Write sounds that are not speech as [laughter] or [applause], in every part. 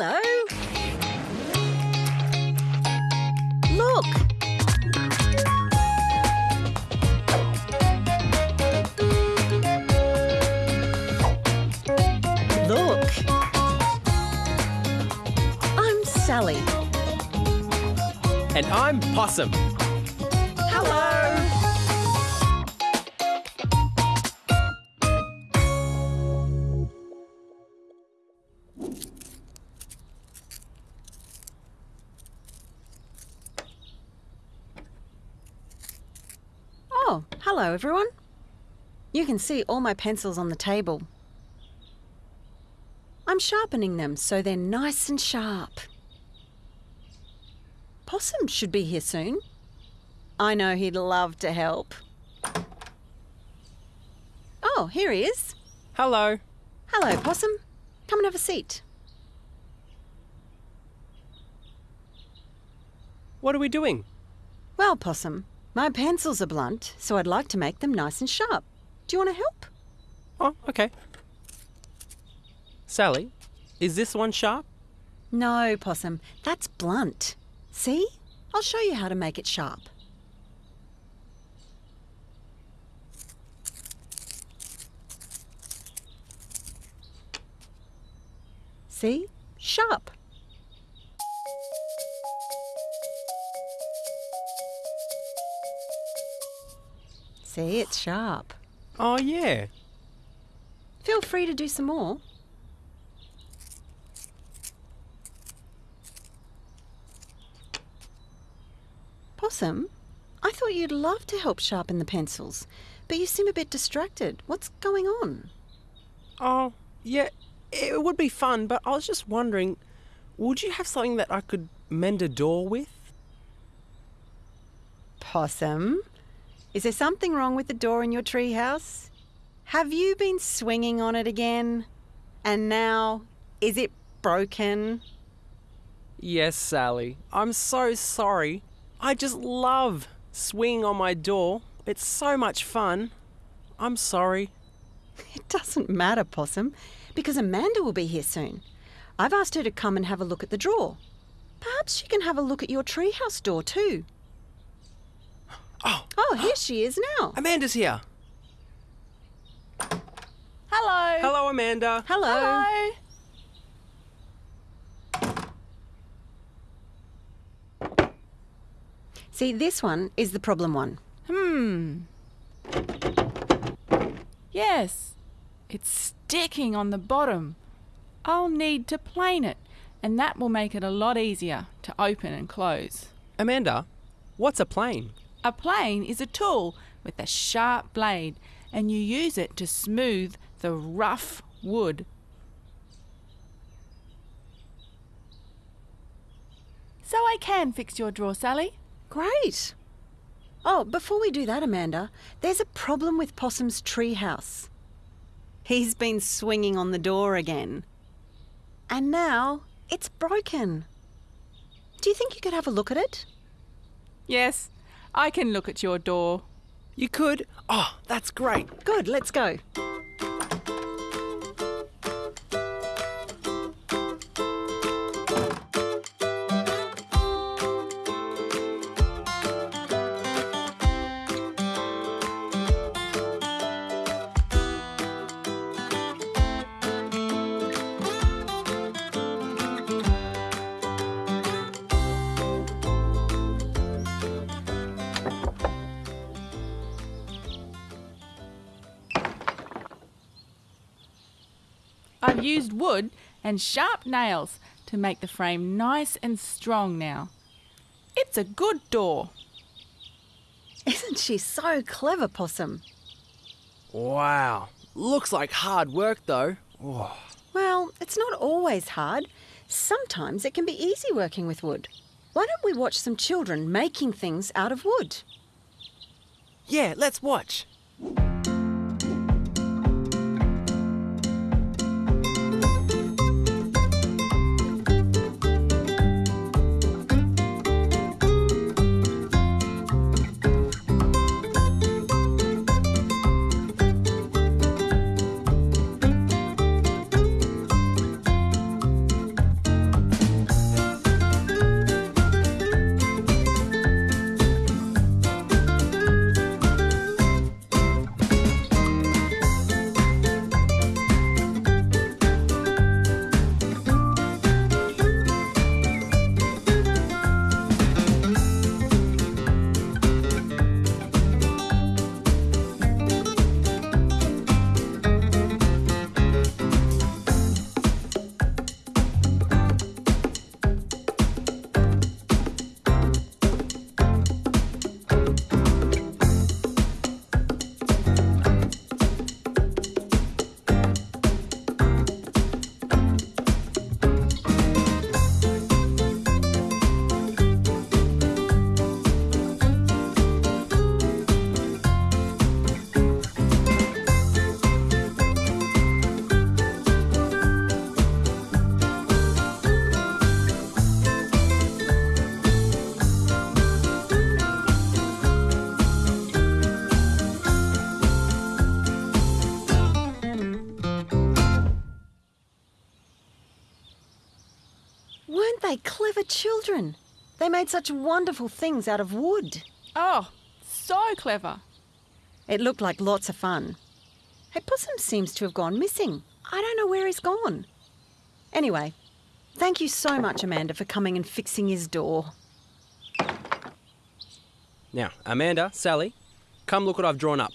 Hello. Look. Look. I'm Sally. And I'm Possum. Hello everyone. You can see all my pencils on the table. I'm sharpening them so they're nice and sharp. Possum should be here soon. I know he'd love to help. Oh, here he is. Hello. Hello, Possum. Come and have a seat. What are we doing? Well, Possum, my pencils are blunt, so I'd like to make them nice and sharp. Do you want to help? Oh, okay. Sally, is this one sharp? No, Possum, that's blunt. See? I'll show you how to make it sharp. See? Sharp. See, it's sharp. Oh, yeah. Feel free to do some more. Possum, I thought you'd love to help sharpen the pencils, but you seem a bit distracted. What's going on? Oh, yeah. It would be fun, but I was just wondering would you have something that I could mend a door with? Possum, is there something wrong with the door in your treehouse? Have you been swinging on it again? And now, is it broken? Yes, Sally. I'm so sorry. I just love swinging on my door. It's so much fun. I'm sorry. [laughs] It doesn't matter, Possum, because Amanda will be here soon. I've asked her to come and have a look at the drawer. Perhaps she can have a look at your treehouse door too. Oh, Oh, here she is now. Amanda's here. Hello. Hello, Amanda. Hello. Hello. See, this one is the problem one. Hmm. Yes, it's sticking on the bottom. I'll need to plane it, and that will make it a lot easier to open and close. Amanda, what's a plane? A plane is a tool with a sharp blade, and you use it to smooth the rough wood. So I can fix your drawer, Sally. Great. Oh, before we do that, Amanda, there's a problem with Possum's treehouse. He's been swinging on the door again. And now it's broken. Do you think you could have a look at it? Yes, I can look at your door. You could? Oh, that's great. Good, let's go. I've used wood and sharp nails to make the frame nice and strong now. It's a good door. Isn't she so clever, Possum? Wow. Looks like hard work, though. Oh. Well, it's not always hard. Sometimes it can be easy working with wood. Why don't we watch some children making things out of wood? Yeah, let's watch. They clever children? They made such wonderful things out of wood. Oh, so clever. It looked like lots of fun. Hey, Possum seems to have gone missing. I don't know where he's gone. Anyway, thank you so much, Amanda, for coming and fixing his door. Now, Amanda, Sally, come look what I've drawn up.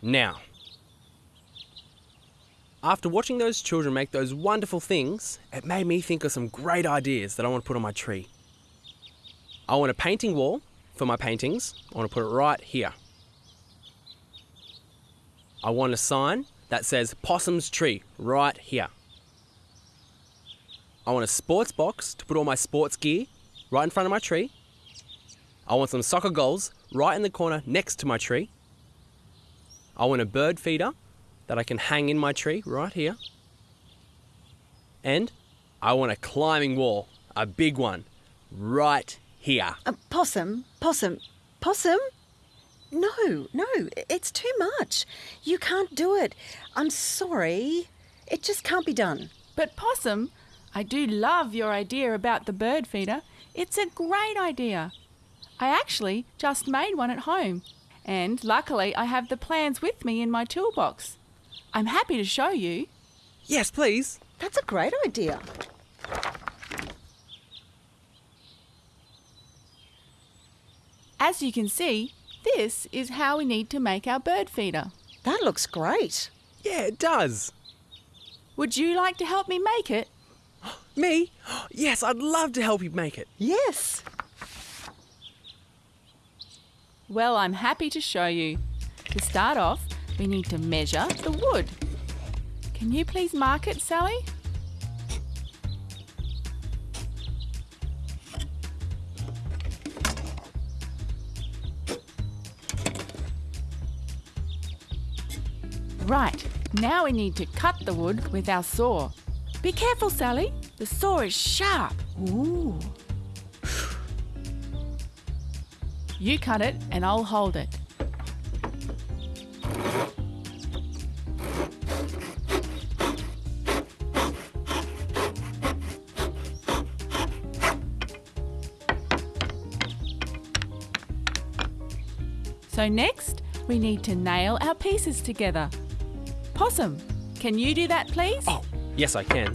Now, after watching those children make those wonderful things, it made me think of some great ideas that I want to put on my tree. I want a painting wall for my paintings. I want to put it right here. I want a sign that says Possum's Tree right here. I want a sports box to put all my sports gear right in front of my tree. I want some soccer goals right in the corner next to my tree. I want a bird feeder that I can hang in my tree right here. And I want a climbing wall, a big one, right here. Uh, possum, Possum, Possum? No, no, it's too much. You can't do it. I'm sorry. It just can't be done. But Possum, I do love your idea about the bird feeder. It's a great idea. I actually just made one at home, and luckily I have the plans with me in my toolbox. I'm happy to show you. Yes, please. That's a great idea. As you can see, this is how we need to make our bird feeder. That looks great. Yeah, it does. Would you like to help me make it? [gasps] Me? [gasps] Yes, I'd love to help you make it. Yes. Well, I'm happy to show you. To start off, we need to measure the wood. Can you please mark it, Sally? Right, now we need to cut the wood with our saw. Be careful, Sally. The saw is sharp. Ooh. You cut it and I'll hold it. So next, we need to nail our pieces together. Possum, can you do that please? Oh, yes, I can.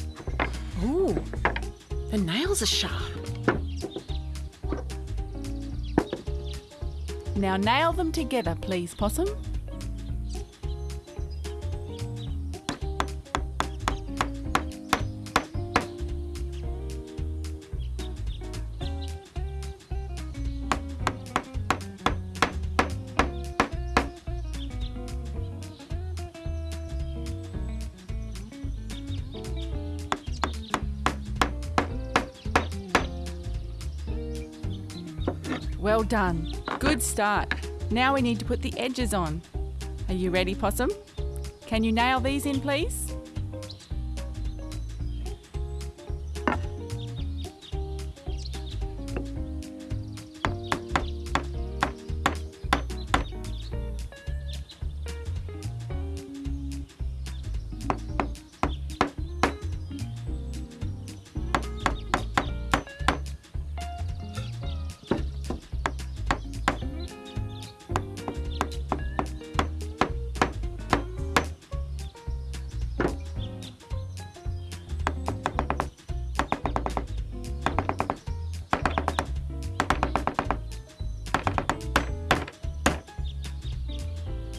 Ooh. The nails are sharp. Now nail them together please, Possum. Well done. Good start. Now we need to put the edges on. Are you ready, Possum? Can you nail these in, please?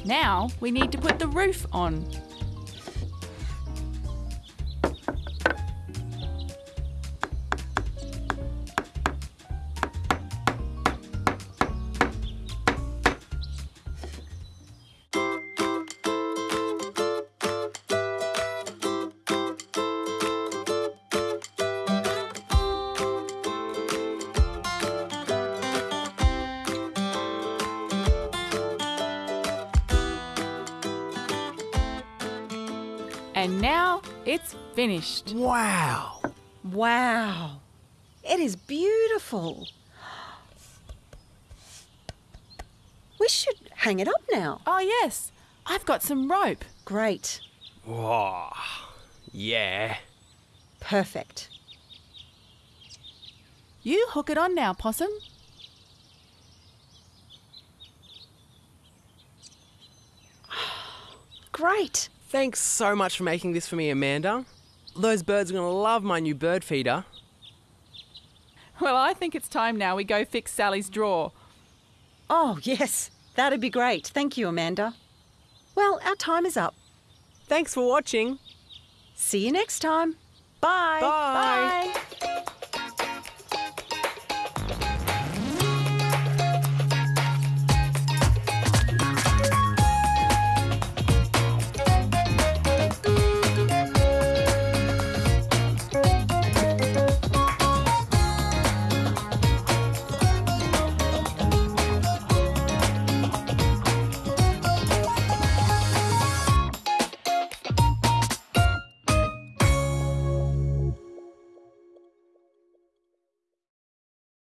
Now we need to put the roof on. And now it's finished. Wow. Wow. It is beautiful. We should hang it up now. Oh, yes, I've got some rope. Great. Whoa. Yeah. Perfect. You hook it on now, Possum. Great. Thanks so much for making this for me, Amanda. Those birds are going to love my new bird feeder. Well, I think it's time now we go fix Sally's drawer. Oh, yes. That'd be great. Thank you, Amanda. Well, our time is up. Thanks for watching. See you next time. Bye. Bye. Bye.